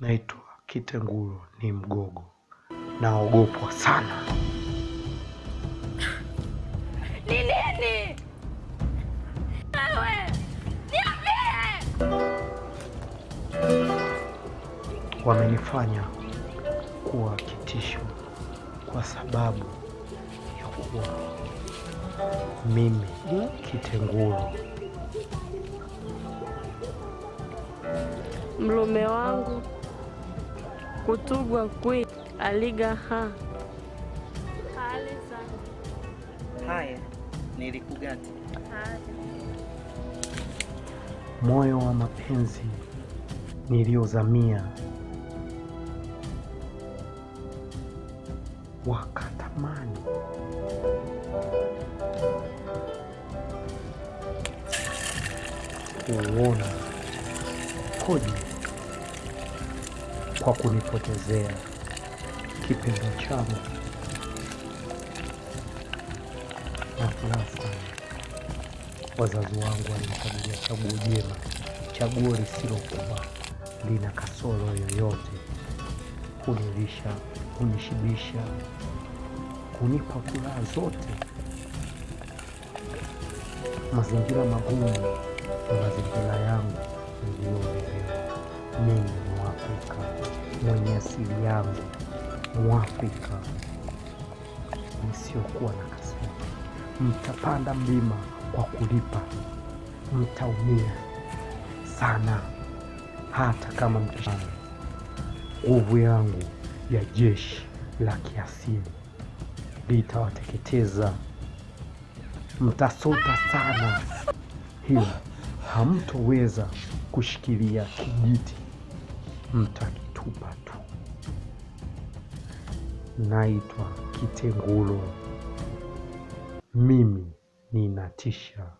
Naitwa Kitenguru, ni Mgogo, naogopwa sana. Ni nini? Wewe niambie. Wamenifanya kuwa kitisho kwa sababu ya kuwa mimi Kitenguru. Mlume wangu kutugwa kwi aligaha hali sana Haya, nilikugati. moyo wa mapenzi niliozamia, wakatamani. Kuona koji kwa kunipotezea kipendo changu na furaha. Wazazi wangu walinichagulia chaguo jema, chaguo lisilokuwa lina kasoro yoyote, kunilisha, kunishibisha, kunipa furaha zote. Mazingira magumu na mazingira yangu niliyolelewa mimi, mwenye asili yangu, Mwafrika nisiokuwa na kasoro. Mtapanda mlima kwa kulipa, mtaumia sana, hata kama mkishana. Nguvu yangu ya jeshi la kiasili litawateketeza, mtasota sana, hila hamtoweza kushikilia kijiti, mnanitupa tu. Naitwa Kitengulo, mimi ninatisha.